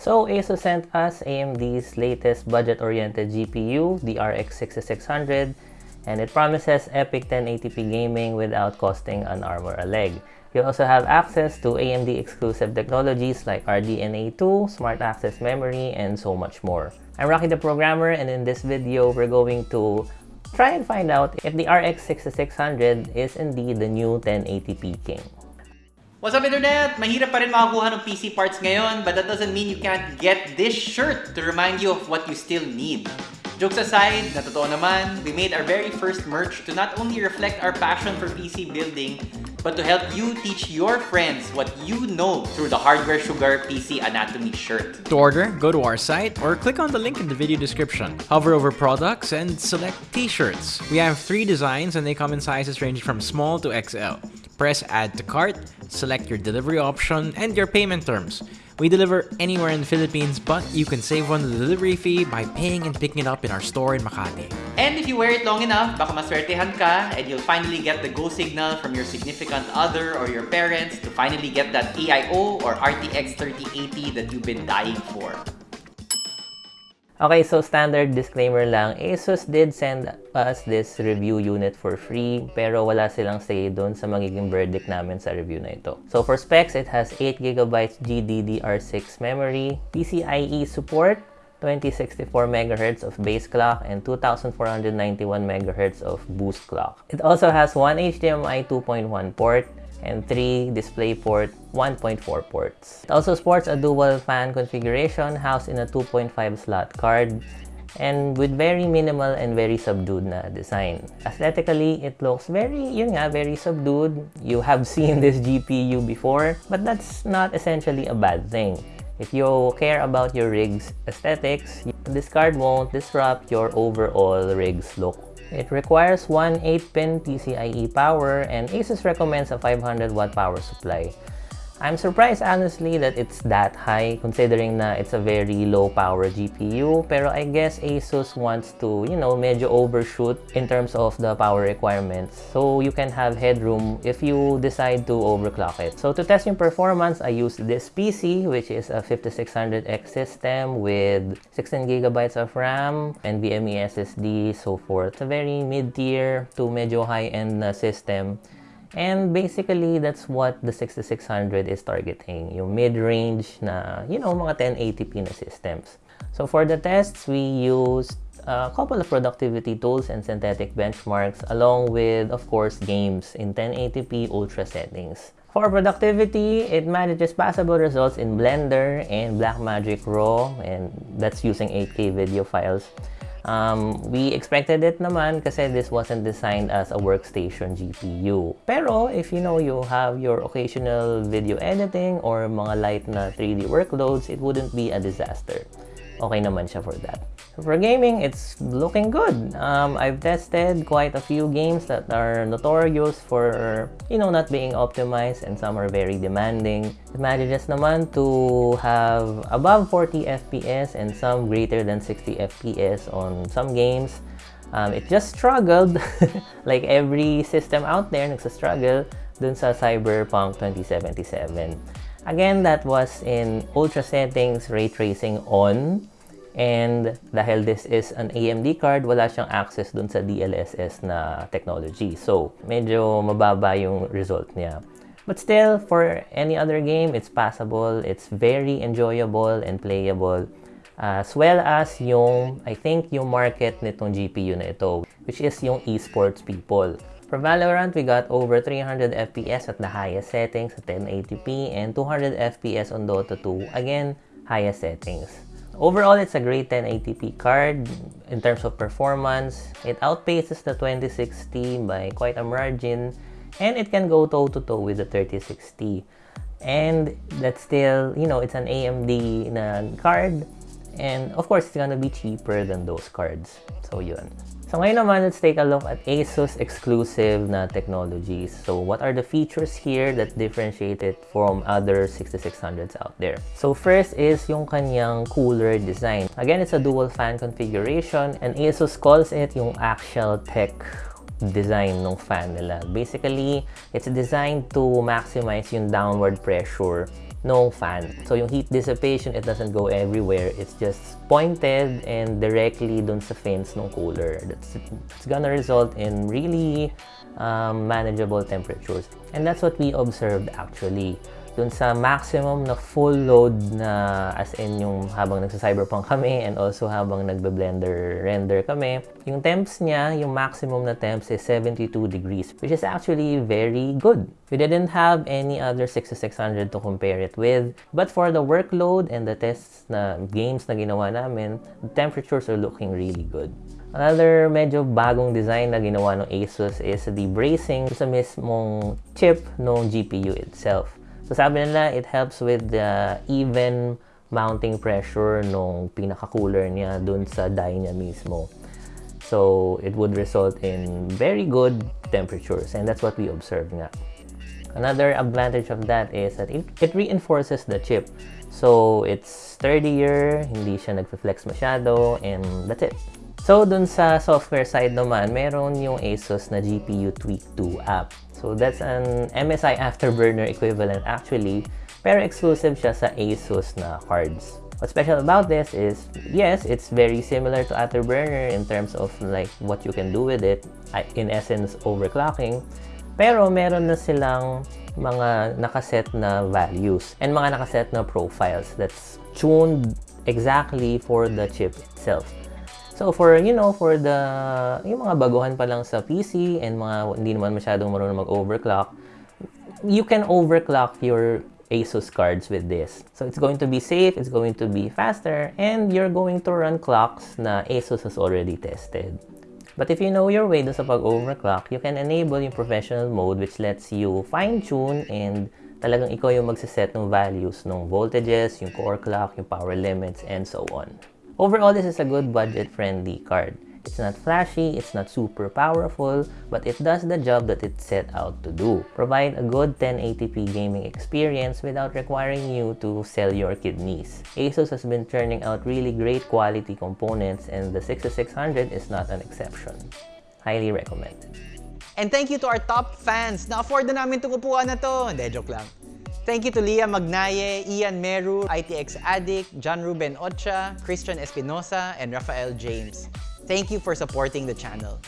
So ASUS sent us AMD's latest budget-oriented GPU, the RX 6600, and it promises epic 1080p gaming without costing an arm or a leg. You also have access to AMD exclusive technologies like RDNA 2, Smart Access Memory, and so much more. I'm Rocky the Programmer and in this video, we're going to try and find out if the RX 6600 is indeed the new 1080p king. What's up internet? Mahirap pa rin makakuha ng PC parts ngayon but that doesn't mean you can't get this shirt to remind you of what you still need. Jokes aside, na totoo naman, we made our very first merch to not only reflect our passion for PC building, but to help you teach your friends what you know through the Hardware Sugar PC Anatomy shirt. To order, go to our site or click on the link in the video description. Hover over products and select t-shirts. We have three designs and they come in sizes ranging from small to XL. Press add to cart, select your delivery option and your payment terms. We deliver anywhere in the Philippines, but you can save on the delivery fee by paying and picking it up in our store in Makati. And if you wear it long enough, baka maswertehan ka and you'll finally get the go signal from your significant other or your parents to finally get that AIO or RTX 3080 that you've been dying for. Okay, so standard disclaimer lang, ASUS did send us this review unit for free, pero wala silang say doon sa magiging verdict namin sa review na ito. So for specs, it has 8GB GDDR6 memory, PCIe support, 2064 MHz of base clock and 2491 MHz of boost clock. It also has one HDMI 2.1 port, and 3 DisplayPort 1.4 ports. It also sports a dual fan configuration housed in a 2.5 slot card and with very minimal and very subdued na design. Aesthetically, it looks very, yun nga, very subdued. You have seen this GPU before, but that's not essentially a bad thing. If you care about your rig's aesthetics, this card won't disrupt your overall rig's look it requires one 8-pin PCIe power and ASUS recommends a 500 watt power supply. I'm surprised honestly that it's that high considering na it's a very low power GPU pero I guess ASUS wants to, you know, medyo overshoot in terms of the power requirements so you can have headroom if you decide to overclock it. So to test yung performance, I used this PC which is a 5600X system with 16GB of RAM, NVMe SSD, so forth. It's a very mid-tier to medyo high-end system And basically, that's what the 6600 is targeting. Yung mid-range na, you know, mga 1080p na systems. So for the tests, we used a couple of productivity tools and synthetic benchmarks along with, of course, games in 1080p ultra settings. For productivity, it manages passable results in Blender and Blackmagic Raw, and that's using 8K video files. Um, we expected it naman kasi this wasn't designed as a workstation GPU. Pero if you know you have your occasional video editing or mga light na 3D workloads, it wouldn't be a disaster. Okay naman siya for that. For gaming, it's looking good. Um, I've tested quite a few games that are notorious for, you know, not being optimized and some are very demanding. It manages naman to have above 40 FPS and some greater than 60 FPS on some games. Um, it just struggled, like every system out there nagsa-struggle dun sa Cyberpunk 2077. Again, that was in ultra settings, ray tracing on, And dahil this is an AMD card, wala siyang access dun sa DLSS na technology. So, medyo mababa yung result niya. But still, for any other game, it's passable. It's very enjoyable and playable. As well as yung, I think, yung market nitong GPU na ito, which is yung esports people. For Valorant, we got over 300 FPS at the highest settings at 1080p and 200 FPS on Dota 2, again, highest settings. Overall, it's a great 1080p card. In terms of performance, it outpaces the 2060 by quite a margin and it can go toe-to-toe -to -toe with the 3060. And that's still, you know, it's an AMD card and of course, it's gonna be cheaper than those cards. So yun. So ngayon naman, let's take a look at ASUS exclusive na technologies. So what are the features here that differentiate it from other 6600s out there? So first is yung kanyang cooler design. Again, it's a dual fan configuration and ASUS calls it yung actual tech design ng fan nila. Basically, it's designed to maximize yung downward pressure no fan. So yung heat dissipation, it doesn't go everywhere. It's just pointed and directly dun sa fins ng cooler. That's it's gonna result in really um, manageable temperatures. And that's what we observed actually. Dun sa maximum na full load na as in yung habang nagsa-cyberpunk kami and also habang nagbe-blender render kami, yung temps niya, yung maximum na temps is 72 degrees, which is actually very good. We didn't have any other 6600 to compare it with, but for the workload and the tests na games na ginawa namin, the temperatures are looking really good. Another medyo bagong design na ginawa ng Asus is the bracing sa mismong chip ng GPU itself. So sabi nila, it helps with the even mounting pressure nung pinaka-cooler niya dun sa die niya mismo. So it would result in very good temperatures and that's what we observed nga. Another advantage of that is that it, it reinforces the chip. So it's sturdier, hindi siya nagfe-flex masyado, and that's it. So dun sa software side naman, meron yung Asus na GPU Tweak 2 app. So that's an MSI Afterburner equivalent actually, pero exclusive siya sa Asus na cards. What's special about this is, yes, it's very similar to Afterburner in terms of like what you can do with it, in essence, overclocking. Pero meron na silang mga nakaset na values and mga nakaset na profiles that's tuned exactly for the chip itself. So for, you know, for the, yung mga baguhan pa lang sa PC and mga hindi naman masyadong marunong mag-overclock, you can overclock your Asus cards with this. So it's going to be safe, it's going to be faster, and you're going to run clocks na Asus has already tested. But if you know your way sa pag-overclock, you can enable yung professional mode which lets you fine-tune and talagang ikaw yung magsiset ng values ng voltages, yung core clock, yung power limits, and so on. Overall, this is a good budget-friendly card. It's not flashy, it's not super powerful, but it does the job that it set out to do. Provide a good 1080p gaming experience without requiring you to sell your kidneys. Asus has been churning out really great quality components and the 6600 is not an exception. Highly recommended. And thank you to our top fans. Na-afford na namin itong upuan na to. Hindi, joke lang. Thank you to Leah Magnaye, Ian Meru, ITX Addict, John Ruben Ocha, Christian Espinosa, and Rafael James. Thank you for supporting the channel.